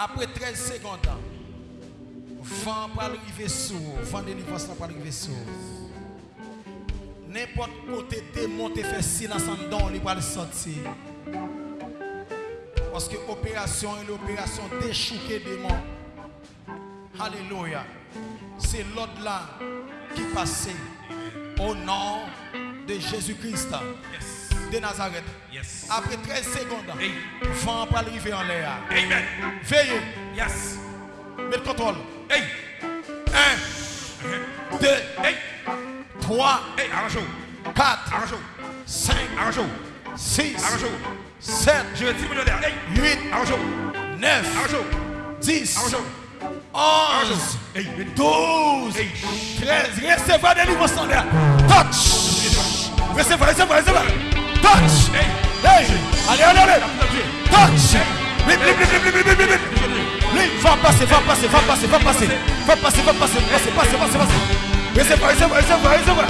Après 13 secondes, vent pour arriver sur. Vent délivrance pour arriver sur. N'importe côté démon te fait silence en don, il va le sortir. Parce que l'opération est l'opération déchouquer démon. Alléluia. C'est l'autre là qui passe au nom de Jésus-Christ. De Nazareth. Yes. Après 13 secondes, Hey. vent pour arriver en l'air. Amen. Veillez, Yes. mettez contrôle. Hey. 1, 2, Hey. 3, Hey, arrange-vous. 4, Arrange-vous. 5, Arrange-vous. 6, Arrange-vous. 7, Je vais 10 millionnaires. Hey. 8, Arrange-vous. 9, Arrange-vous. 10, Arrange-vous. 11, Hey. 12, Hey. 13. Recevez des livres en l'air. Touch. Recevez, recevez, recevez. Touch. Hey. Allez, allez, allez. Touch. Blip, blip, blip, blip, blip, blip, blip. Va passer, va passer, va passer, va passer. Va passer, va passer, passer, passer, passer, passer. Recevoir, recevoir, recevoir, recevoir.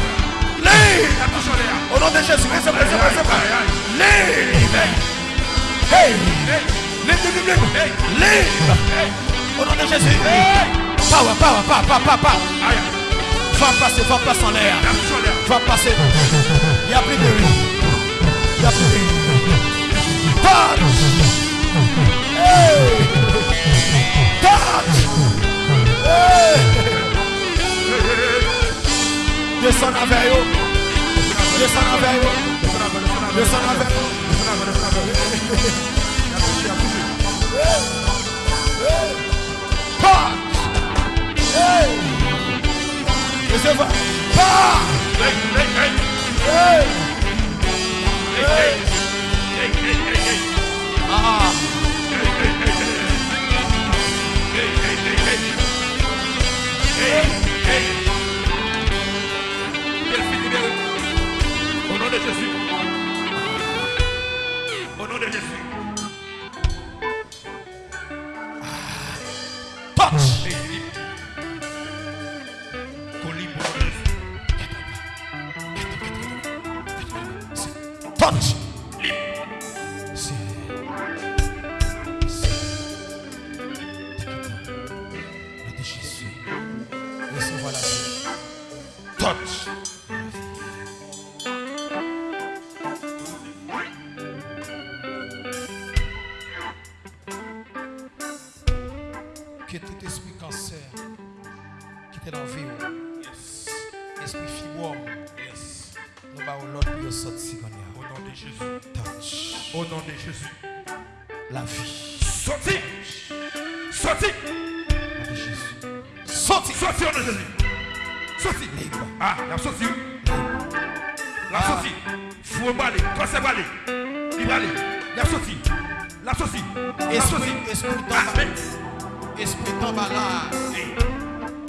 Live. Au nom de Jésus, recevoir, recevoir, recevoir. Live. Hey. Live, live, live, live. Live. Au nom de Jésus. Power, power, power, power, power, power. Va passer, va passer en l'air. Va passer. Il n'y a plus de rue. Descends avec eux. Descends avec eux. Descends avec eux. Jésus. Touch. Touch. Que tout esprit cancer qui était dans la vie, Yes. esprit fibrome, Yes. nous allons l'autre pour sortir Au nom de Jésus. Touch. Au nom de Jésus. La vie. Sorti. Sorti. Au nom de Jésus. Sorti. Sorti au nom de Jésus. Sorti. Libre. Ah, la sorti. La sorti. Fou balé. Cancer balé. Il balé. La sorti. La sorti. La sorti. Esprit, esprit mais. Esprit bas là,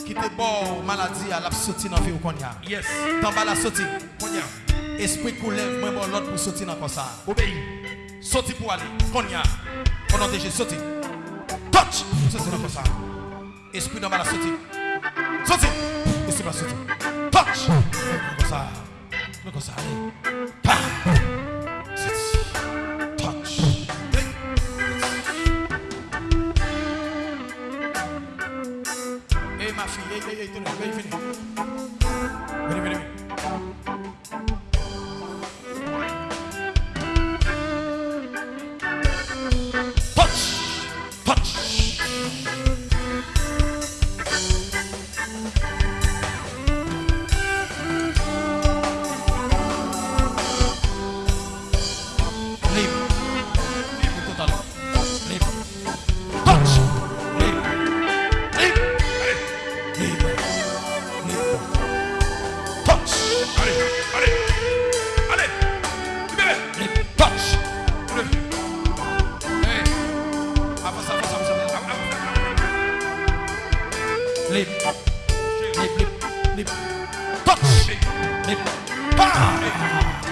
qui te bon maladie à la sortie dans la vie ou qu'on y a? Yes. D'en bas la. Esprit pour lève, moi bon l'autre pour sortir dans comme ça. Obéis. Sorti pour aller. Qu'on y a. Au nom de Jésus, sorti. Touch. Sorti dans comme ça. Esprit d'en bas la sortie. Sorti. Esprit sortie. Touch. Comme ça. Comme ça. Allez. Hey, hey, hey! ye ye, veni, veni, veni, veni. me touch me, me power.